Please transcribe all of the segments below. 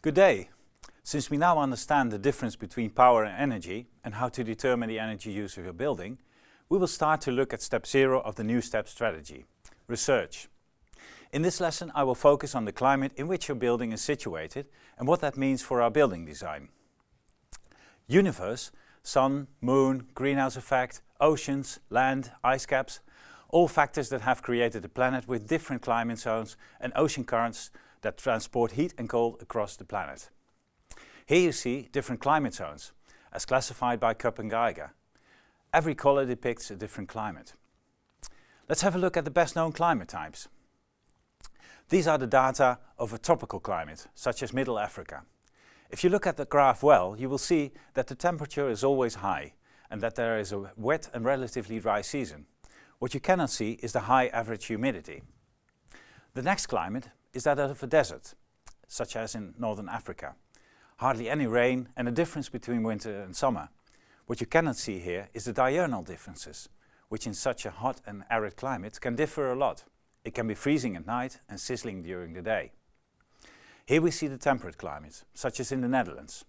Good day. Since we now understand the difference between power and energy and how to determine the energy use of your building, we will start to look at step zero of the new step strategy, research. In this lesson I will focus on the climate in which your building is situated and what that means for our building design. Universe, sun, moon, greenhouse effect, oceans, land, ice caps, all factors that have created a planet with different climate zones and ocean currents that transport heat and cold across the planet. Here you see different climate zones, as classified by Köppen-Geiger. Every color depicts a different climate. Let's have a look at the best known climate types. These are the data of a tropical climate, such as Middle Africa. If you look at the graph well, you will see that the temperature is always high and that there is a wet and relatively dry season. What you cannot see is the high average humidity. The next climate is that of a desert, such as in Northern Africa. Hardly any rain and a difference between winter and summer. What you cannot see here is the diurnal differences, which in such a hot and arid climate can differ a lot. It can be freezing at night and sizzling during the day. Here we see the temperate climate, such as in the Netherlands.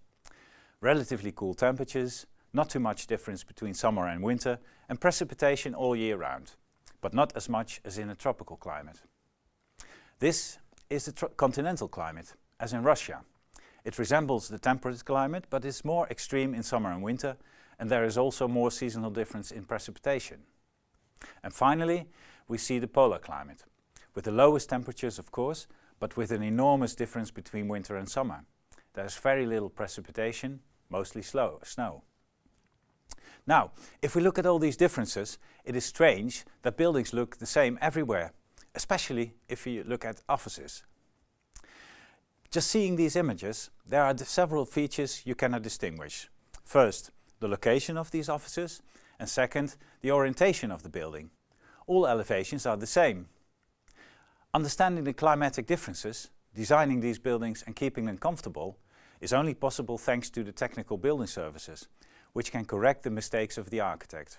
Relatively cool temperatures, not too much difference between summer and winter, and precipitation all year round, but not as much as in a tropical climate. This is the continental climate, as in Russia. It resembles the temperate climate, but is more extreme in summer and winter, and there is also more seasonal difference in precipitation. And finally, we see the polar climate, with the lowest temperatures of course, but with an enormous difference between winter and summer. There is very little precipitation, mostly slow, snow. Now, if we look at all these differences, it is strange that buildings look the same everywhere, especially if you look at offices. Just seeing these images, there are several features you cannot distinguish. First, the location of these offices, and second, the orientation of the building. All elevations are the same. Understanding the climatic differences, designing these buildings and keeping them comfortable is only possible thanks to the technical building services, which can correct the mistakes of the architect.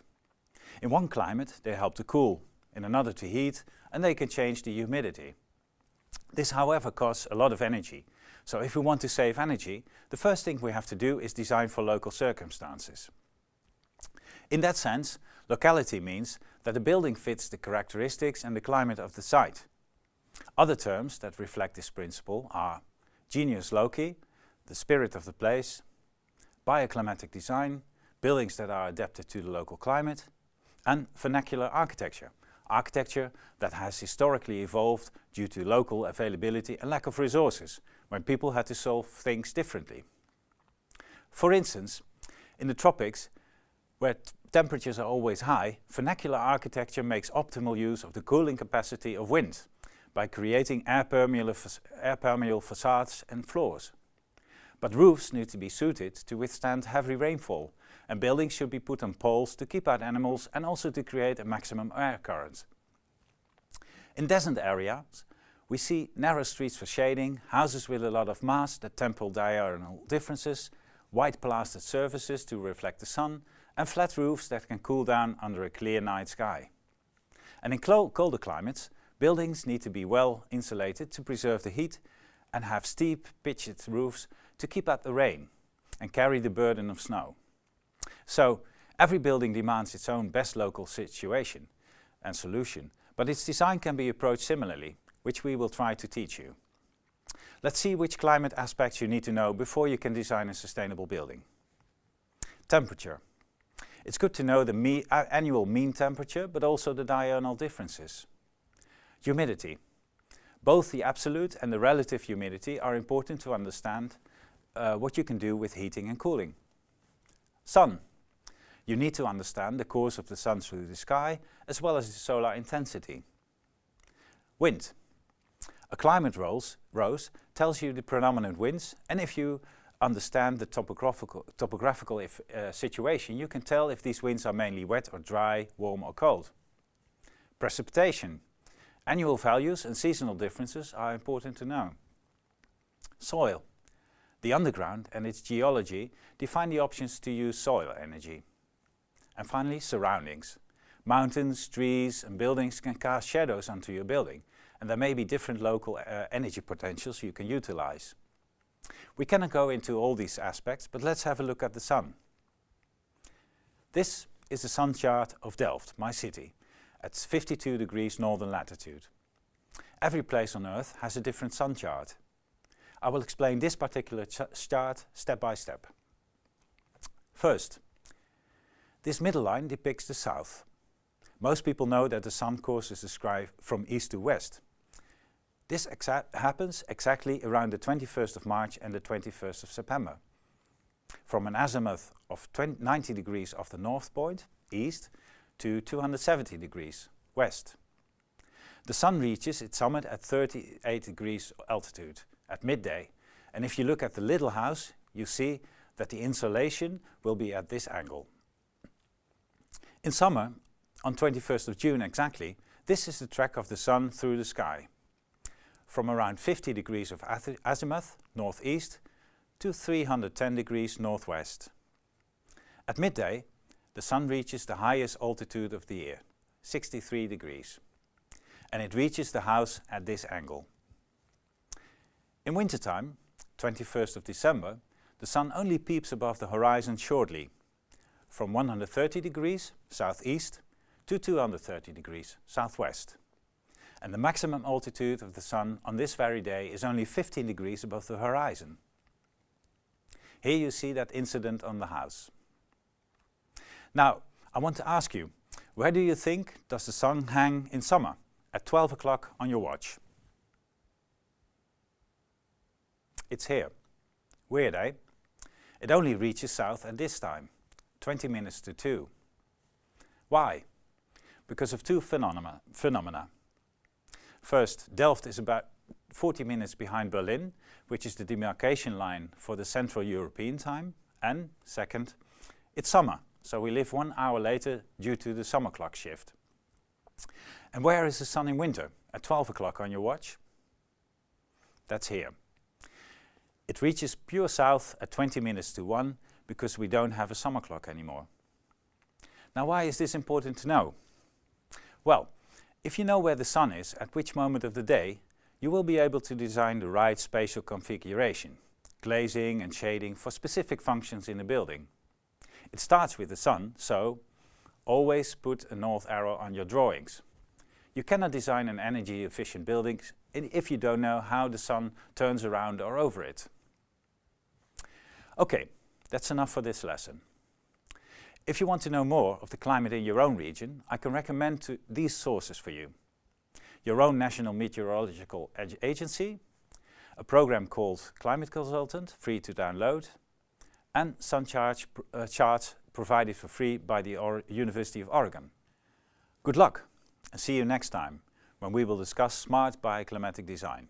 In one climate they help to cool, in another to heat and they can change the humidity. This however costs a lot of energy, so if we want to save energy, the first thing we have to do is design for local circumstances. In that sense, locality means that the building fits the characteristics and the climate of the site. Other terms that reflect this principle are genius loci, the spirit of the place, bioclimatic design, buildings that are adapted to the local climate, and vernacular architecture, architecture that has historically evolved due to local availability and lack of resources, when people had to solve things differently. For instance, in the tropics, where temperatures are always high, vernacular architecture makes optimal use of the cooling capacity of wind by creating air permeable, air permeable facades and floors. But roofs need to be suited to withstand heavy rainfall and buildings should be put on poles to keep out animals and also to create a maximum air current. In desert areas we see narrow streets for shading, houses with a lot of mass that temple diurnal differences, white plastered surfaces to reflect the sun and flat roofs that can cool down under a clear night sky. And in colder climates, buildings need to be well insulated to preserve the heat and have steep pitched roofs to keep out the rain and carry the burden of snow. So every building demands its own best local situation and solution, but its design can be approached similarly, which we will try to teach you. Let's see which climate aspects you need to know before you can design a sustainable building. Temperature. It's good to know the me annual mean temperature, but also the diurnal differences. Humidity. Both the absolute and the relative humidity are important to understand uh, what you can do with heating and cooling. Sun. You need to understand the course of the sun through the sky as well as the solar intensity. Wind. A climate rose, rose tells you the predominant winds and if you understand the topographical, topographical if, uh, situation you can tell if these winds are mainly wet or dry, warm or cold. Precipitation. Annual values and seasonal differences are important to know. Soil. The underground and its geology define the options to use soil energy. And finally, surroundings. Mountains, trees and buildings can cast shadows onto your building and there may be different local uh, energy potentials you can utilize. We cannot go into all these aspects, but let's have a look at the sun. This is the sun chart of Delft, my city, at 52 degrees northern latitude. Every place on Earth has a different sun chart. I will explain this particular ch chart step by step. First, this middle line depicts the south. Most people know that the sun course is described from east to west. This exa happens exactly around the 21st of March and the 21st of September. From an azimuth of 90 degrees off the north point, east, to 270 degrees, west. The sun reaches its summit at 38 degrees altitude at midday. And if you look at the little house, you see that the insolation will be at this angle. In summer, on 21st of June exactly, this is the track of the sun through the sky. From around 50 degrees of azimuth, northeast, to 310 degrees northwest. At midday, the sun reaches the highest altitude of the year, 63 degrees. And it reaches the house at this angle. In wintertime, 21st of December, the sun only peeps above the horizon shortly, from 130 degrees southeast to 230 degrees southwest. And the maximum altitude of the sun on this very day is only 15 degrees above the horizon. Here you see that incident on the house. Now, I want to ask you, where do you think does the sun hang in summer at 12 o'clock on your watch? It's here. Weird, eh? It only reaches south at this time, 20 minutes to 2. Why? Because of two phenomena. phenomena. First, Delft is about 40 minutes behind Berlin, which is the demarcation line for the Central European time. And second, it's summer, so we live one hour later due to the summer clock shift. And where is the sun in winter? At 12 o'clock on your watch? That's here. It reaches pure south at 20 minutes to 1 because we don't have a summer clock anymore. Now why is this important to know? Well, if you know where the sun is at which moment of the day, you will be able to design the right spatial configuration, glazing and shading for specific functions in the building. It starts with the sun, so always put a north arrow on your drawings. You cannot design an energy efficient building if you don't know how the sun turns around or over it. Okay, that's enough for this lesson. If you want to know more of the climate in your own region, I can recommend these sources for you. Your own National Meteorological Agency, a program called Climate Consultant, free to download, and sun charts, uh, charts provided for free by the or University of Oregon. Good luck and see you next time when we will discuss smart bioclimatic design.